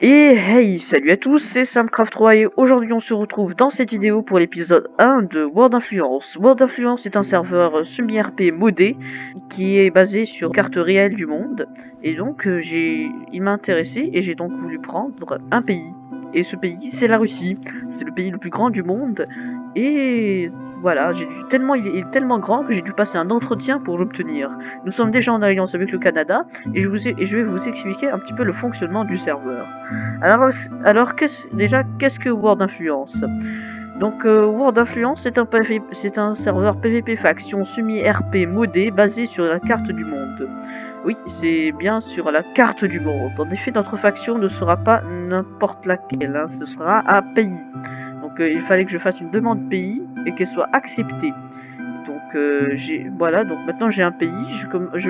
Et hey, salut à tous, c'est Samcraft3 et aujourd'hui on se retrouve dans cette vidéo pour l'épisode 1 de World Influence. World Influence est un serveur semi-RP modé qui est basé sur carte réelle du monde et donc euh, j'ai, il m'a intéressé et j'ai donc voulu prendre un pays. Et ce pays c'est la Russie, c'est le pays le plus grand du monde et voilà, j'ai tellement, il est tellement grand que j'ai dû passer un entretien pour l'obtenir. Nous sommes déjà en alliance avec le Canada et je, vous et je vais vous expliquer un petit peu le fonctionnement du serveur. Alors, alors déjà, qu'est-ce que World Influence? Donc euh, World Influence, c'est un, un serveur PvP faction semi-RP modé basé sur la carte du monde. Oui, c'est bien sur la carte du monde. En effet, notre faction ne sera pas n'importe laquelle, hein. ce sera un pays. Donc euh, il fallait que je fasse une demande pays et qu'elle soit acceptée. Euh, voilà, donc maintenant j'ai un pays,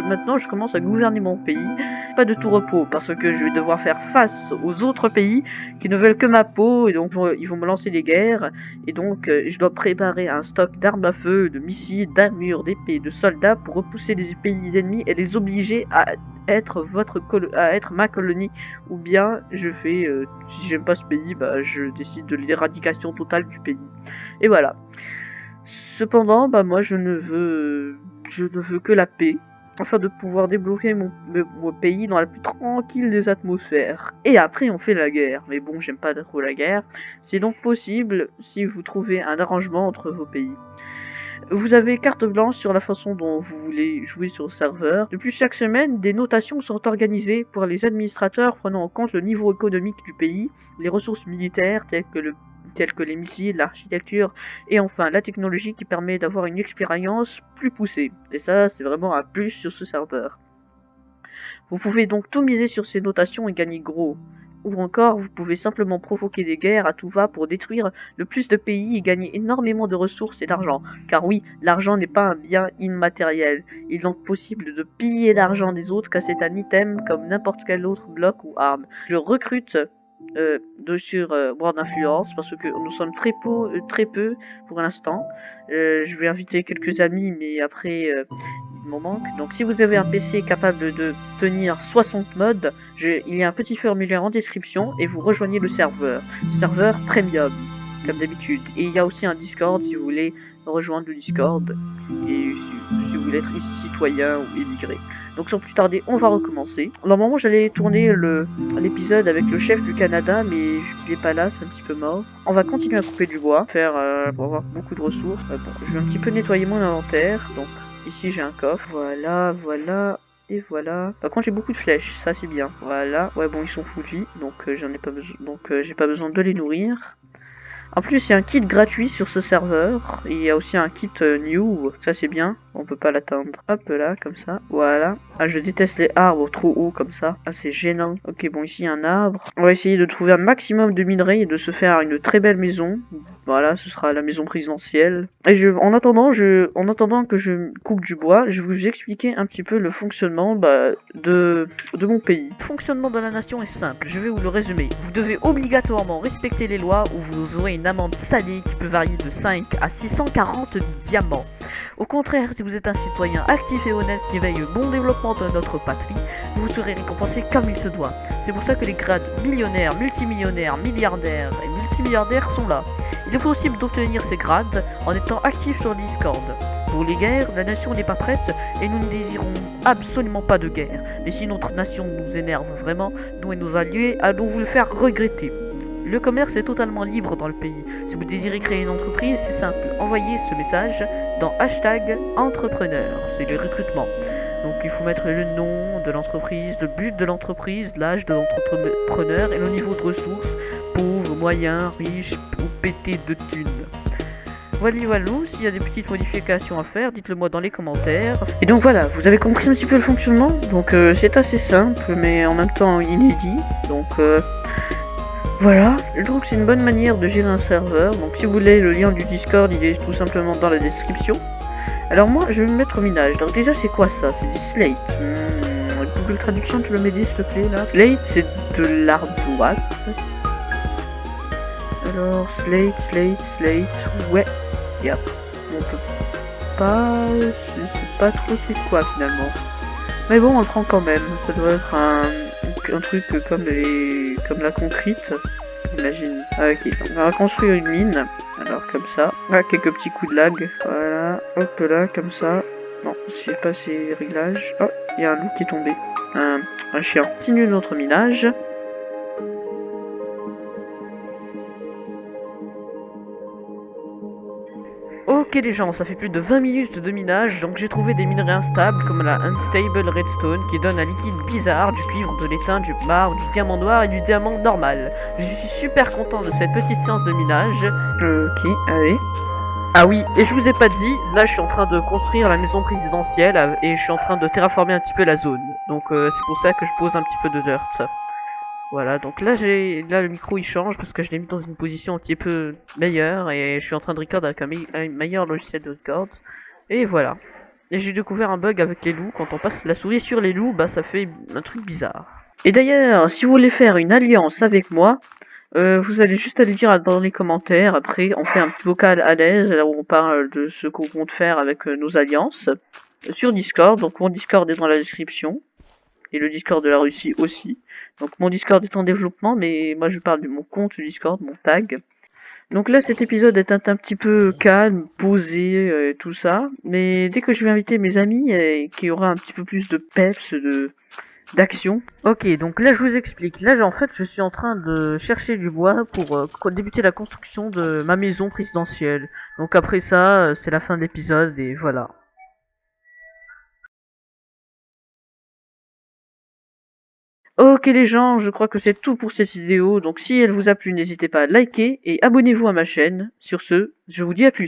maintenant je commence à gouverner mon pays. Pas de tout repos parce que je vais devoir faire face aux autres pays qui ne veulent que ma peau et donc ils vont me lancer des guerres. Et donc euh, je dois préparer un stock d'armes à feu, de missiles, d'armures, d'épées, de soldats pour repousser les pays ennemis et les obliger à être votre à être ma colonie. Ou bien je fais euh, si j'aime pas ce pays bah je décide de l'éradication totale du pays. Et voilà Cependant, bah moi je ne veux je ne veux que la paix afin de pouvoir débloquer mon, pays dans la plus tranquille des atmosphères. Et après on fait la guerre. Mais bon, j'aime pas trop la guerre. C'est donc possible si vous trouvez un arrangement entre vos pays. Vous avez carte blanche sur la façon dont vous voulez jouer sur le serveur. Depuis chaque semaine, des notations sont organisées pour les administrateurs prenant en compte le niveau économique du pays, les ressources militaires telles que le tels que les missiles, l'architecture et enfin la technologie qui permet d'avoir une expérience plus poussée. Et ça, c'est vraiment un plus sur ce serveur. Vous pouvez donc tout miser sur ces notations et gagner gros. Ou encore, vous pouvez simplement provoquer des guerres à tout va pour détruire le plus de pays et gagner énormément de ressources et d'argent. Car oui, l'argent n'est pas un bien immatériel. Il est donc possible de piller l'argent des autres car c'est un item comme n'importe quel autre bloc ou arme. Je recrute euh, de sur euh, d'influence parce que nous sommes très peu, euh, très peu pour l'instant. Euh, je vais inviter quelques amis, mais après il m'en manque. Donc si vous avez un PC capable de tenir 60 modes, il y a un petit formulaire en description et vous rejoignez le serveur. Serveur premium, comme d'habitude. Et il y a aussi un Discord si vous voulez rejoindre le Discord et si, si vous voulez être citoyen ou émigré. Donc sans plus tarder, on va recommencer. Normalement, j'allais tourner l'épisode avec le chef du Canada, mais il est pas là, c'est un petit peu mort. On va continuer à couper du bois, faire euh, pour avoir beaucoup de ressources. Euh, je vais un petit peu nettoyer mon inventaire. Donc ici, j'ai un coffre. Voilà, voilà. Et voilà. Par contre, j'ai beaucoup de flèches, ça c'est bien. Voilà. Ouais, bon, ils sont vie, donc euh, j'en ai pas besoin. Donc j'ai pas besoin de les nourrir. En plus, il y a un kit gratuit sur ce serveur. Il y a aussi un kit new, ça c'est bien on peut pas l'atteindre. Hop là, comme ça. Voilà. Ah, je déteste les arbres trop hauts comme ça. Ah, c'est gênant. Ok, bon, ici, un arbre. On va essayer de trouver un maximum de minerais et de se faire une très belle maison. Voilà, ce sera la maison présidentielle. Et en attendant, en attendant que je coupe du bois, je vais vous expliquer un petit peu le fonctionnement bah, de, de mon pays. Le fonctionnement de la nation est simple. Je vais vous le résumer. Vous devez obligatoirement respecter les lois ou vous aurez une amende salée qui peut varier de 5 à 640 diamants. Au contraire, si vous êtes un citoyen actif et honnête qui veille au bon développement de notre patrie, vous serez récompensé comme il se doit. C'est pour ça que les grades millionnaires, multimillionnaires, milliardaires et multimilliardaires sont là. Il est possible d'obtenir ces grades en étant actif sur Discord. Pour les guerres, la nation n'est pas prête et nous ne désirons absolument pas de guerre. Mais si notre nation nous énerve vraiment, nous et nos alliés allons vous le faire regretter. Le commerce est totalement libre dans le pays. Si vous désirez créer une entreprise, c'est simple. Envoyez ce message dans hashtag entrepreneur. C'est le recrutement. Donc il faut mettre le nom de l'entreprise, le but de l'entreprise, l'âge de l'entrepreneur et le niveau de ressources, pauvre, moyen, riche ou pété de thunes. Voilà, voilà, s'il y a des petites modifications à faire, dites-le moi dans les commentaires. Et donc voilà, vous avez compris un petit peu le fonctionnement. Donc euh, c'est assez simple, mais en même temps inédit. Donc euh, voilà, je trouve que c'est une bonne manière de gérer un serveur. Donc si vous voulez le lien du Discord, il est tout simplement dans la description. Alors moi, je vais me mettre au minage. Donc déjà, c'est quoi ça? C'est du slate. Hmm, Google Traduction, tu le mets s'il te plaît là. Slate, c'est de l'ardoise. Alors, slate, slate, slate, ouais. Yep. On peut pas... Je sais pas trop c'est quoi finalement. Mais bon, on le prend quand même. Ça doit être un truc comme les comme la concrète. Imagine. Ah, ok, on va construire une mine. Alors comme ça. Ah, quelques petits coups de lag. Voilà. Hop là, comme ça. Non, c'est pas ces réglages. Oh, il y a un loup qui est tombé. Un, un chien. Continue notre minage. Ok les gens, ça fait plus de 20 minutes de minage, donc j'ai trouvé des minerais instables comme la Unstable Redstone qui donne un liquide bizarre, du cuivre, de l'étain, du marbre, du diamant noir et du diamant normal. Je suis super content de cette petite séance de minage. Ok, allez. Ah oui, et je vous ai pas dit, là je suis en train de construire la maison présidentielle et je suis en train de terraformer un petit peu la zone. Donc euh, c'est pour ça que je pose un petit peu de dirt. Voilà, donc là j'ai là le micro il change parce que je l'ai mis dans une position un petit peu meilleure et je suis en train de record avec un, meilleur logiciel de record. Et voilà. Et j'ai découvert un bug avec les loups, quand on passe la souris sur les loups, bah ça fait un truc bizarre. Et d'ailleurs, si vous voulez faire une alliance avec moi, euh, vous allez juste aller dire dans les commentaires, après on fait un petit vocal à l'aise, là où on parle de ce qu'on compte faire avec euh, nos alliances, euh, sur Discord, donc mon Discord est dans la description, et le Discord de la Russie aussi. Donc mon Discord est en développement, mais moi je parle de mon compte Discord, mon tag. Donc là cet épisode est un, petit peu calme, posé, euh, tout ça. Mais dès que je vais inviter mes amis, et qu'il y aura un petit peu plus de peps, de d'action. Ok, donc là je vous explique. Là en fait je suis en train de chercher du bois pour euh, débuter la construction de ma maison présidentielle. Donc après ça, euh, c'est la fin de l'épisode et voilà. Ok les gens, je crois que c'est tout pour cette vidéo, donc si elle vous a plu, n'hésitez pas à liker et abonnez-vous à ma chaîne. Sur ce, je vous dis à plus.